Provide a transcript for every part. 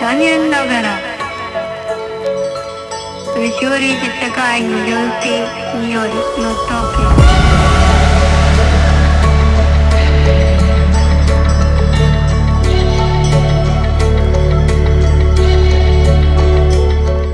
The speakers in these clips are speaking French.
残念ながら後ろに世界の純正によりの東京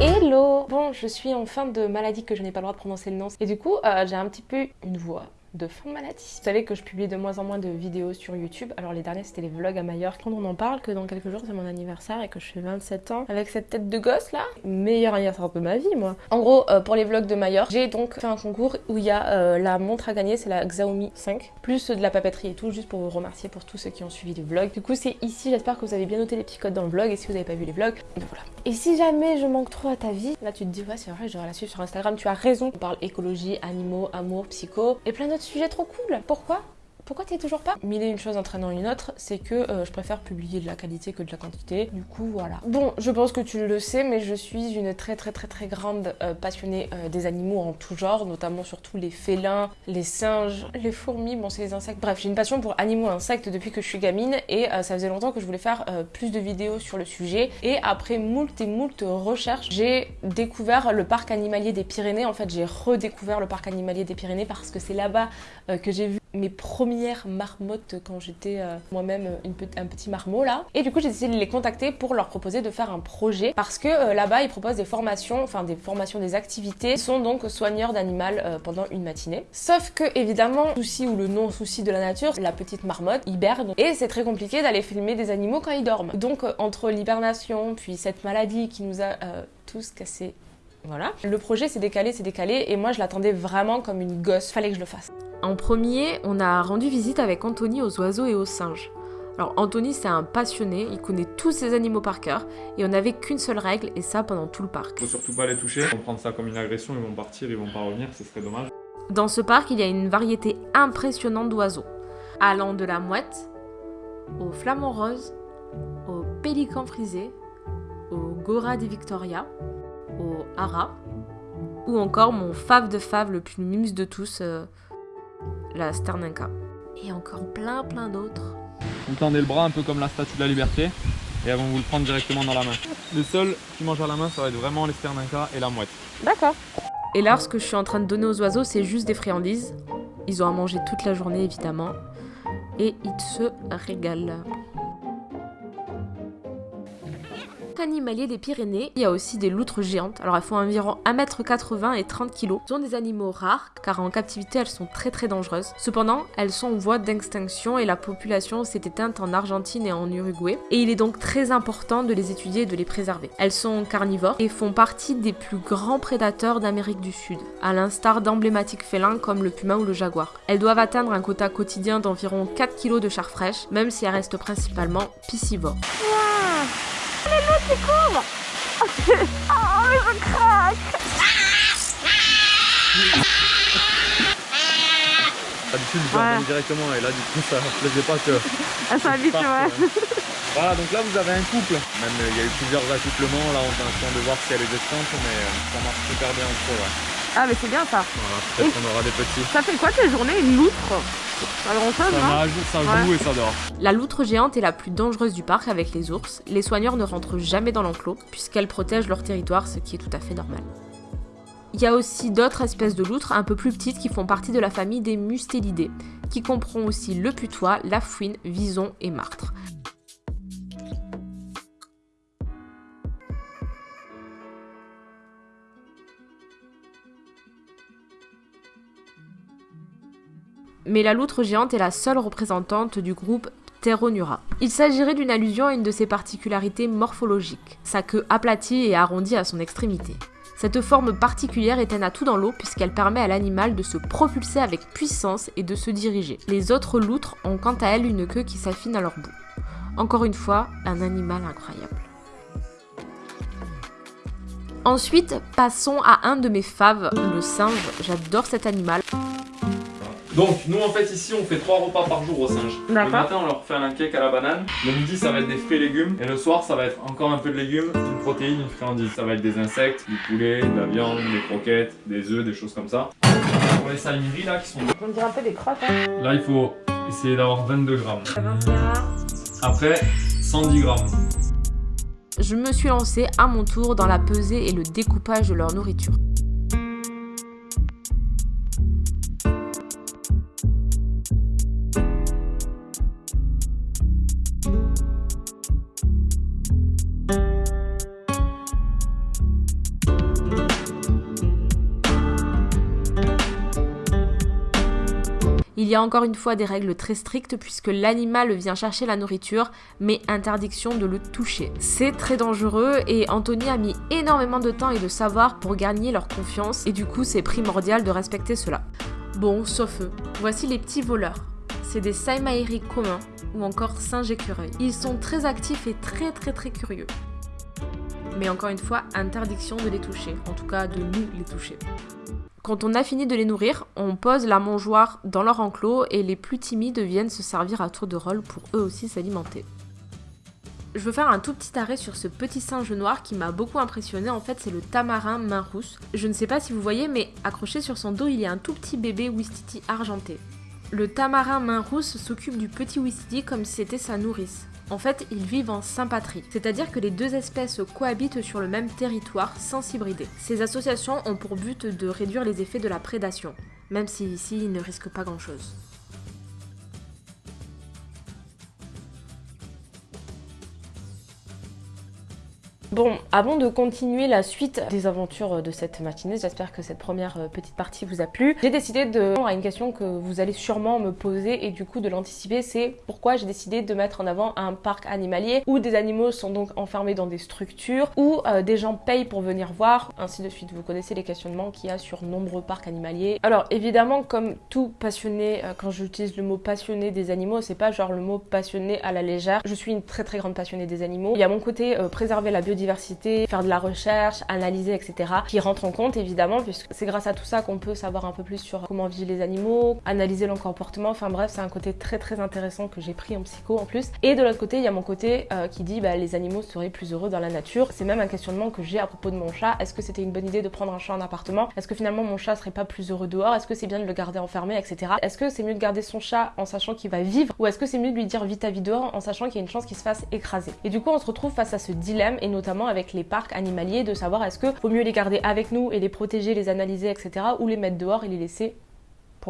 Hello Bon, je suis en fin de maladie que je n'ai pas le droit de prononcer le nom. Et du coup, euh, j'ai un petit peu une voix de fin de maladie. Vous savez que je publie de moins en moins de vidéos sur YouTube. Alors les derniers c'était les vlogs à Majorque. Quand on en parle que dans quelques jours c'est mon anniversaire et que je fais 27 ans avec cette tête de gosse là. Meilleur anniversaire de ma vie moi. En gros euh, pour les vlogs de Majorque, j'ai donc fait un concours où il y a euh, la montre à gagner, c'est la Xiaomi 5, plus de la papeterie et tout, juste pour vous remercier pour tous ceux qui ont suivi les vlogs. Du coup c'est ici, j'espère que vous avez bien noté les petits codes dans le vlog et si vous n'avez pas vu les vlogs, ben voilà. Et si jamais je manque trop à ta vie, là tu te dis ouais c'est vrai je devrais la suivre sur Instagram, tu as raison. On parle écologie, animaux, amour, psycho et plein d'autres sujets trop cool. Pourquoi? Pourquoi t'es toujours pas Mille et une chose entraînant une autre, c'est que euh, je préfère publier de la qualité que de la quantité. Du coup, voilà. Bon, je pense que tu le sais, mais je suis une très très très très grande euh, passionnée euh, des animaux en tout genre, notamment surtout les félins, les singes, les fourmis, bon c'est les insectes. Bref, j'ai une passion pour animaux et insectes depuis que je suis gamine et ça faisait longtemps que je voulais faire plus de vidéos sur le sujet. Et après moult et moult recherches, j'ai découvert le parc animalier des Pyrénées. En fait, j'ai redécouvert le parc animalier des Pyrénées parce que c'est là-bas que j'ai vu mes premières marmottes quand j'étais euh, moi-même un petit marmot là. Et du coup j'ai décidé de les contacter pour leur proposer de faire un projet parce que euh, là-bas ils proposent des formations, enfin des formations, des activités. Sont donc soigneurs d'animal euh, pendant une matinée. Sauf que évidemment, souci ou le non-souci de la nature, la petite marmotte hiberne et c'est très compliqué d'aller filmer des animaux quand ils dorment. Donc entre l'hibernation puis cette maladie qui nous a tous cassé voilà. Le projet s'est décalé, s'est décalé, et moi je l'attendais vraiment comme une gosse, fallait que je le fasse. En premier, on a rendu visite avec Anthony aux oiseaux et aux singes. Alors Anthony c'est un passionné, il connaît tous ces animaux par cœur, et on n'avait qu'une seule règle, et ça pendant tout le parc. Faut surtout pas les toucher, ils vont prendre ça comme une agression, ils vont partir, ils vont pas revenir, ce serait dommage. Dans ce parc, il y a une variété impressionnante d'oiseaux, allant de la mouette, au flamant rose, au pélican frisé, au gora des Victoria, au hara, ou encore mon fave de fave le plus mimes de tous, euh, la Sternenka. Et encore plein plein d'autres. Vous tendez le bras un peu comme la statue de la liberté et elles vont vous le prendre directement dans la main. Les seuls qui mangent à la main, ça va être vraiment les Sternenka et la mouette. D'accord. Et là, ce que je suis en train de donner aux oiseaux, c'est juste des friandises. Ils ont à manger toute la journée, évidemment. Et ils se régalent. Animalier des Pyrénées, il y a aussi des loutres géantes. Alors elles font environ 1m80 et 30 kg. Ce sont des animaux rares car en captivité elles sont très très dangereuses. Cependant, elles sont en voie d'extinction et la population s'est éteinte en Argentine et en Uruguay. Et il est donc très important de les étudier et de les préserver. Elles sont carnivores et font partie des plus grands prédateurs d'Amérique du Sud, à l'instar d'emblématiques félins comme le puma ou le jaguar. Elles doivent atteindre un quota quotidien d'environ 4 kg de chair fraîche, même si elles restent principalement piscivores. Qui courent Oh, mais je craque D'habitude, je Ouais. directement et là, du coup, ça plaisait pas que. Elle s'habite, parte, ouais. ouais. Voilà, donc là, vous avez un couple. Même, euh, il y a eu plusieurs accouplements. Là, on est en train de voir si elle est descente, mais euh, ça marche super bien entre eux. Ouais. Ah, mais c'est bien ça. Voilà, peut-être qu'on aura des petits. Ça fait quoi tes journées Une loutre? Pas grand chose, Ça nage, ça Ouais. joue et ça dort. La loutre géante est la plus dangereuse du parc avec les ours. Les soigneurs ne rentrent jamais dans l'enclos puisqu'elles protègent leur territoire, ce qui est tout à fait normal. Il y a aussi d'autres espèces de loutres un peu plus petites qui font partie de la famille des mustélidés, qui comprend aussi le putois, la fouine, vison et martre. Mais la loutre géante est la seule représentante du groupe Pteronura. Il s'agirait d'une allusion à une de ses particularités morphologiques, sa queue aplatie et arrondie à son extrémité. Cette forme particulière est un atout dans l'eau puisqu'elle permet à l'animal de se propulser avec puissance et de se diriger. Les autres loutres ont quant à elles une queue qui s'affine à leur bout. Encore une fois, un animal incroyable. Ensuite, passons à un de mes faves, le singe. J'adore cet animal. Donc, nous en fait, ici, on fait trois repas par jour aux singes. Le matin, on leur fait un cake à la banane. Le midi, ça va être des fruits et légumes. Et le soir, ça va être encore un peu de légumes, une protéine, une friandise. Ça va être des insectes, du poulet, de la viande, des croquettes, des œufs, des choses comme ça. Pour les salmineries là, qui sont. On dirait un peu des crottes, hein. Là, il faut essayer d'avoir 22 grammes. Après, 110 grammes. je me suis lancée à mon tour dans la pesée et le découpage de leur nourriture. Il y a encore une fois des règles très strictes puisque l'animal vient chercher la nourriture, mais interdiction de le toucher. C'est très dangereux et Anthony a mis énormément de temps et de savoir pour gagner leur confiance et du coup c'est primordial de respecter cela. Bon, sauf eux. Voici les petits voleurs. C'est des Saimairi communs ou encore singes écureuils. Ils sont très actifs et très très très curieux. Mais encore une fois, interdiction de les toucher, en tout cas de nous les toucher. Quand on a fini de les nourrir, on pose la mangeoire dans leur enclos et les plus timides viennent se servir à tour de rôle pour eux aussi s'alimenter. Je veux faire un tout petit arrêt sur ce petit singe noir qui m'a beaucoup impressionné. En fait, c'est le tamarin main rousse. Je ne sais pas si vous voyez, mais accroché sur son dos, il y a un tout petit bébé Wistiti argenté. Le tamarin main rousse s'occupe du petit Wistiti comme si c'était sa nourrice. En fait, ils vivent en sympatrie, c'est-à-dire que les deux espèces cohabitent sur le même territoire sans s'hybrider. Ces associations ont pour but de réduire les effets de la prédation, même si ici ils ne risquent pas grand-chose. Bon, avant de continuer la suite des aventures de cette matinée, j'espère que cette première euh, petite partie vous a plu. J'ai décidé de répondre à une question que vous allez sûrement me poser et du coup de l'anticiper, c'est pourquoi j'ai décidé de mettre en avant un parc animalier où des animaux sont donc enfermés dans des structures, où euh, des gens payent pour venir voir, ainsi de suite. Vous connaissez les questionnements qu'il y a sur nombreux parcs animaliers. Alors évidemment, comme tout passionné, euh, quand j'utilise le mot passionné des animaux, c'est pas genre le mot passionné à la légère. Je suis une très très grande passionnée des animaux. Il y a mon côté préserver la biodiversité faire de la recherche, analyser, etc. qui rentre en compte évidemment, puisque c'est grâce à tout ça qu'on peut savoir un peu plus sur comment vivent les animaux, analyser leur comportement. Enfin bref, c'est un côté très très intéressant que j'ai pris en psycho en plus. Et de l'autre côté, il y a mon côté euh, qui dit bah, les animaux seraient plus heureux dans la nature. C'est même un questionnement que j'ai à propos de mon chat. Est-ce que c'était une bonne idée de prendre un chat en appartement? Est-ce que finalement mon chat serait pas plus heureux dehors? Est-ce que c'est bien de le garder enfermé, etc. Est-ce que c'est mieux de garder son chat en sachant qu'il va vivre? Ou est-ce que c'est mieux de lui dire vite ta vie dehors en sachant qu'il y a une chance qu'il se fasse écraser? Et du coup, on se retrouve face à ce dilemme et notamment avec les parcs animaliers de savoir est-ce que vaut mieux les garder avec nous et les protéger, les analyser, etc. ou les mettre dehors et les laisser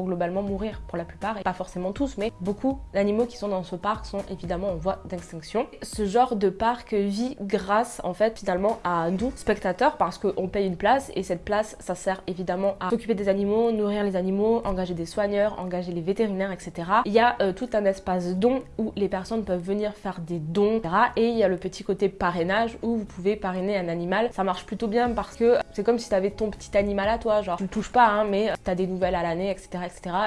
globalement mourir pour la plupart, et pas forcément tous, mais beaucoup d'animaux qui sont dans ce parc sont évidemment en voie d'extinction. Ce genre de parc vit grâce en fait finalement à nous, spectateurs, parce qu'on paye une place et cette place ça sert évidemment à s'occuper des animaux, nourrir les animaux, engager des soigneurs, engager les vétérinaires, etc. Il y a euh, tout un espace don où les personnes peuvent venir faire des dons, etc. Et il y a le petit côté parrainage où vous pouvez parrainer un animal. Ça marche plutôt bien parce que c'est comme si tu avais ton petit animal à toi, genre tu le touches pas, hein, mais tu as des nouvelles à l'année, etc.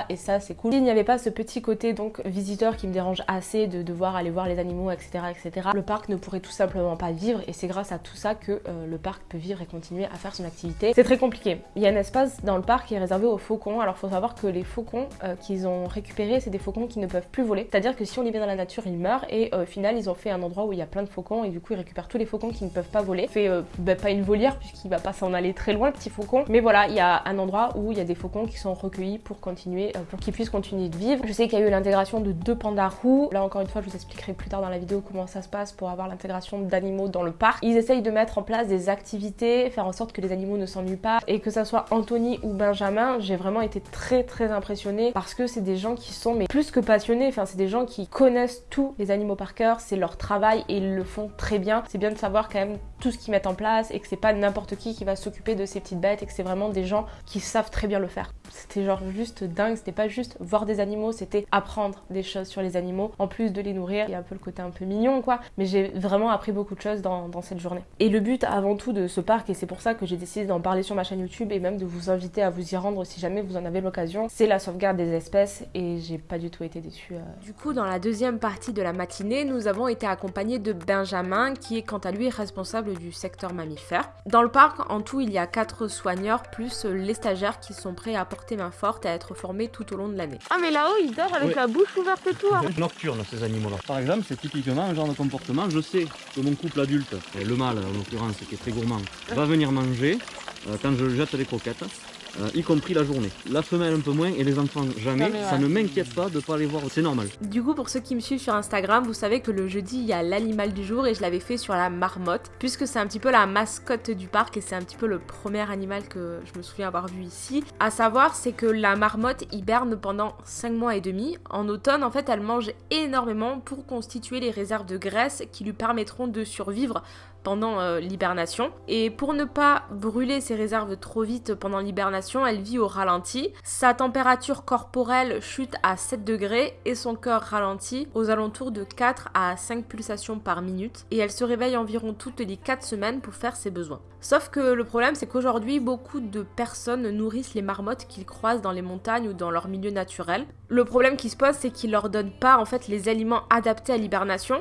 Et ça, c'est cool. S'il n'y avait pas ce petit côté donc visiteur qui me dérange assez de devoir aller voir les animaux, etc., etc., le parc ne pourrait tout simplement pas vivre. Et c'est grâce à tout ça que euh, le parc peut vivre et continuer à faire son activité. C'est très compliqué. Il y a un espace dans le parc qui est réservé aux faucons. Alors, faut savoir que les faucons euh, qu'ils ont récupérés, c'est des faucons qui ne peuvent plus voler. C'est-à-dire que si on les met dans la nature, ils meurent. Et euh, au final, ils ont fait un endroit où il y a plein de faucons et du coup, ils récupèrent tous les faucons qui ne peuvent pas voler. Fait bah, pas une volière puisqu'il va pas s'en aller très loin, le petit faucon. Mais voilà, il y a un endroit où il y a des faucons qui sont recueillis pour euh, pour qu'ils puissent continuer de vivre. Je sais qu'il y a eu l'intégration de deux pandas roux. Là encore une fois, je vous expliquerai plus tard dans la vidéo comment ça se passe pour avoir l'intégration d'animaux dans le parc. Ils essayent de mettre en place des activités, faire en sorte que les animaux ne s'ennuient pas et que ça soit Anthony ou Benjamin, j'ai vraiment été très très impressionnée parce que c'est des gens qui sont mais plus que passionnés, enfin c'est des gens qui connaissent tous les animaux par cœur, c'est leur travail et ils le font très bien. C'est bien de savoir quand même tout ce qu'ils mettent en place et que c'est pas n'importe qui qui va s'occuper de ces petites bêtes et que c'est vraiment des gens qui savent très bien le faire. C'était genre juste dingue, c'était pas juste voir des animaux, c'était apprendre des choses sur les animaux, en plus de les nourrir. Il y a un peu le côté un peu mignon quoi, mais j'ai vraiment appris beaucoup de choses dans, cette journée. Et le but avant tout de ce parc, et c'est pour ça que j'ai décidé d'en parler sur ma chaîne YouTube et même de vous inviter à vous y rendre si jamais vous en avez l'occasion, c'est la sauvegarde des espèces et j'ai pas du tout été déçue. Euh. Du coup, dans la deuxième partie de la matinée, nous avons été accompagnés de Benjamin qui est quant à lui responsable du secteur mammifère. Dans le parc, en tout, il y a quatre soigneurs plus les stagiaires qui sont prêts à porter main forte et à être formés tout au long de l'année. Ah mais là-haut, il dort avec la bouche ouverte et tout. Hein. Nocturne, ces animaux-là. Par exemple, c'est typiquement un genre de comportement. Je sais que mon couple adulte, le mâle en l'occurrence, qui est très gourmand, va venir manger euh, quand je jette les croquettes. Euh, y compris la journée. La femelle un peu moins et les enfants jamais. Ça ne m'inquiète pas de ne pas les voir, c'est normal. Du coup, pour ceux qui me suivent sur Instagram, vous savez que le jeudi, il y a l'animal du jour et je l'avais fait sur la marmotte, puisque c'est un petit peu la mascotte du parc et c'est un petit peu le premier animal que je me souviens avoir vu ici. À savoir, c'est que la marmotte hiberne pendant 5 mois et demi. En automne, en fait, elle mange énormément pour constituer les réserves de graisse qui lui permettront de survivre pendant euh, l'hibernation. Et pour ne pas brûler ses réserves trop vite pendant l'hibernation, elle vit au ralenti. Sa température corporelle chute à 7 degrés et son cœur ralentit aux alentours de 4 à 5 pulsations par minute. Et elle se réveille environ toutes les 4 semaines pour faire ses besoins. Sauf que le problème, c'est qu'aujourd'hui, beaucoup de personnes nourrissent les marmottes qu'ils croisent dans les montagnes ou dans leur milieu naturel. Le problème qui se pose, c'est qu'ils leur donnent pas en fait les aliments adaptés à l'hibernation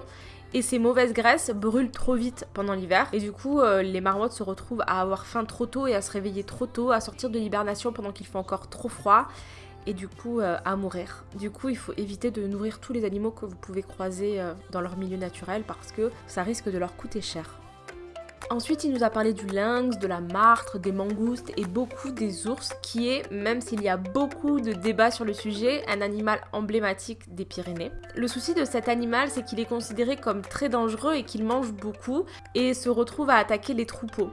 et ces mauvaises graisses brûlent trop vite pendant l'hiver et du coup euh, les marmottes se retrouvent à avoir faim trop tôt et à se réveiller trop tôt, à sortir de l'hibernation pendant qu'il fait encore trop froid et du coup euh, à mourir. Du coup il faut éviter de nourrir tous les animaux que vous pouvez croiser euh, dans leur milieu naturel parce que ça risque de leur coûter cher. Ensuite, il nous a parlé du lynx, de la martre, des mangoustes et beaucoup des ours, qui est, même s'il y a beaucoup de débats sur le sujet, un animal emblématique des Pyrénées. Le souci de cet animal, c'est qu'il est considéré comme très dangereux et qu'il mange beaucoup et se retrouve à attaquer les troupeaux.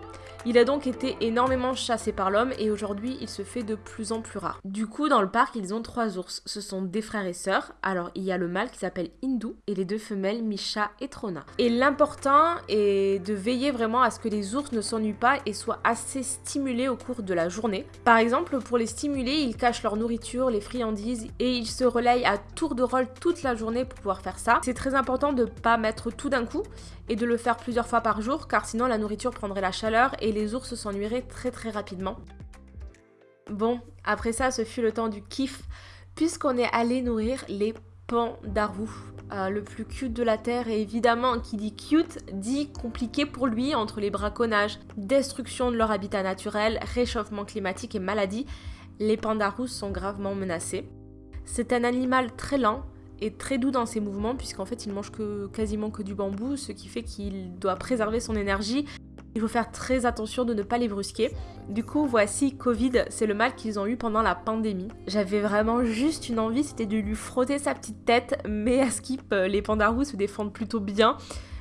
Il a donc été énormément chassé par l'homme et aujourd'hui il se fait de plus en plus rare. Du coup, dans le parc, ils ont trois ours. Ce sont des frères et sœurs. Alors, il y a le mâle qui s'appelle Hindou et les deux femelles Misha et Trona. Et l'important est de veiller vraiment à ce que les ours ne s'ennuient pas et soient assez stimulés au cours de la journée. Par exemple, pour les stimuler, ils cachent leur nourriture, les friandises et ils se relayent à tour de rôle toute la journée pour pouvoir faire ça. C'est très important de pas mettre tout d'un coup et de le faire plusieurs fois par jour car sinon la nourriture prendrait la chaleur et les ours s'ennuieraient très très rapidement. Bon, après ça, ce fut le temps du kiff puisqu'on est allé nourrir les pandarous. Euh, le plus cute de la Terre et évidemment qui dit cute dit compliqué pour lui entre les braconnages, destruction de leur habitat naturel, réchauffement climatique et maladie, les pandarous sont gravement menacés. C'est un animal très lent et très doux dans ses mouvements puisqu'en fait il mange que, quasiment que du bambou, ce qui fait qu'il doit préserver son énergie. Il faut faire très attention de ne pas les brusquer. Du coup, voici Covid, c'est le mal qu'ils ont eu pendant la pandémie. J'avais vraiment juste une envie, c'était de lui frotter sa petite tête, mais à Skip, euh, les pandarous se défendent plutôt bien.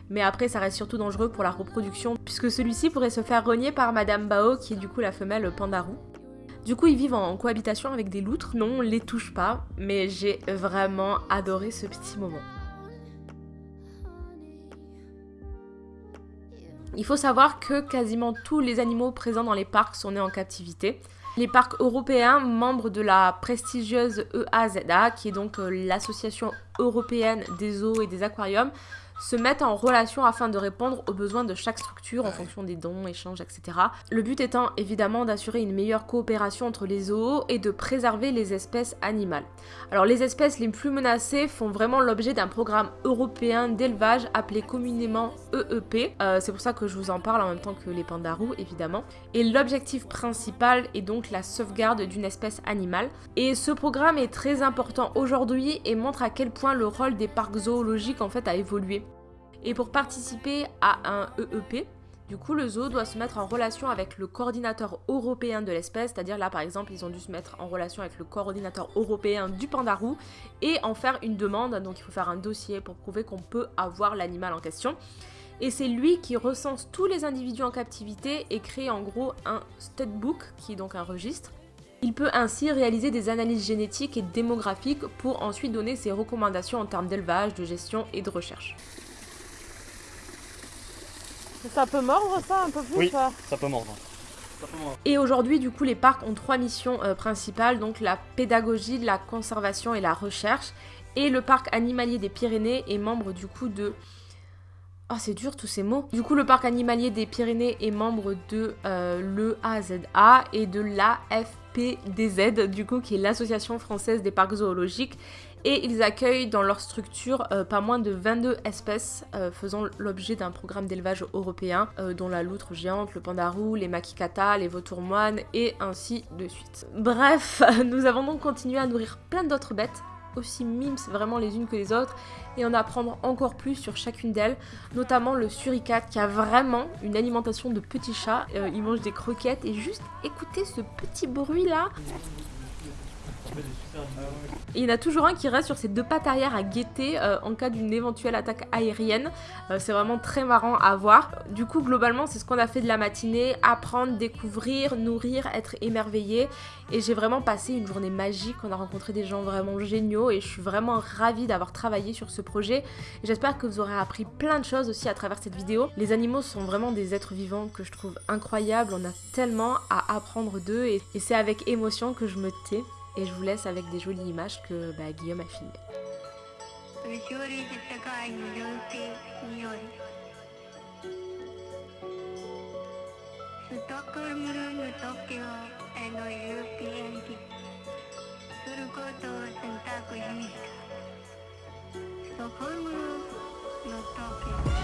Mais après, ça reste surtout dangereux pour la reproduction, puisque celui-ci pourrait se faire renier par Madame Bao, qui est du coup la femelle pandarou. Du coup, ils vivent en cohabitation avec des loutres. Non, on les touche pas, mais j'ai vraiment adoré ce petit moment. Il faut savoir que quasiment tous les animaux présents dans les parcs sont nés en captivité. Les parcs européens, membres de la prestigieuse EAZA, qui est donc euh, l'association européenne des zoos et des aquariums, se mettent en relation afin de répondre aux besoins de chaque structure en fonction des dons, échanges, etc. Le but étant évidemment d'assurer une meilleure coopération entre les zoos et de préserver les espèces animales. Alors les espèces les plus menacées font vraiment l'objet d'un programme européen d'élevage appelé communément EEP. Euh, c'est pour ça que je vous en parle en même temps que les pandarous évidemment. Et l'objectif principal est donc la sauvegarde d'une espèce animale. Et ce programme est très important aujourd'hui et montre à quel point le rôle des parcs zoologiques en fait a évolué. Et pour participer à un EEP, du coup, le zoo doit se mettre en relation avec le coordinateur européen de l'espèce, c'est-à-dire là par exemple, ils ont dû se mettre en relation avec le coordinateur européen du pandarou et en faire une demande. Donc il faut faire un dossier pour prouver qu'on peut avoir l'animal en question. Et c'est lui qui recense tous les individus en captivité et crée en gros un studbook, qui est donc un registre. Il peut ainsi réaliser des analyses génétiques et démographiques pour ensuite donner ses recommandations en termes d'élevage, de gestion et de recherche. Ça peut mordre ça un peu plus Oui. ça Ça peut mordre. Et aujourd'hui, du coup, les parcs ont trois missions euh, principales, donc la pédagogie, la conservation et la recherche. Et le parc animalier des Pyrénées est membre du coup de... Oh, c'est dur tous ces mots. Du coup, le parc animalier des Pyrénées est membre de euh, l'EAZA et de l'AFPDZ, du coup, qui est l'Association française des parcs zoologiques. Et ils accueillent dans leur structure euh, pas moins de 22 espèces euh, faisant l'objet d'un programme d'élevage européen, euh, dont la loutre géante, le pandarou, les makikata, les vautours moines et ainsi de suite. Bref, nous avons donc continué à nourrir plein d'autres bêtes aussi mimes vraiment les unes que les autres et en apprendre encore plus sur chacune d'elles, notamment le suricate qui a vraiment une alimentation de petits chats. Euh, il mange des croquettes et juste écoutez ce petit bruit là. Il y en a toujours un qui reste sur ses deux pattes arrière à guetter euh, en cas d'une éventuelle attaque aérienne. Euh, c'est vraiment très marrant à voir. Du coup, globalement, c'est ce qu'on a fait de la matinée. Apprendre, découvrir, nourrir, être émerveillé. Et j'ai vraiment passé une journée magique. On a rencontré des gens vraiment géniaux et je suis vraiment ravie d'avoir travaillé sur ce projet. J'espère que vous aurez appris plein de choses aussi à travers cette vidéo. Les animaux sont vraiment des êtres vivants que je trouve incroyables. On a tellement à apprendre d'eux et c'est avec émotion que je me tais. Et je vous laisse avec des jolies images que bah, Guillaume a filmées. 後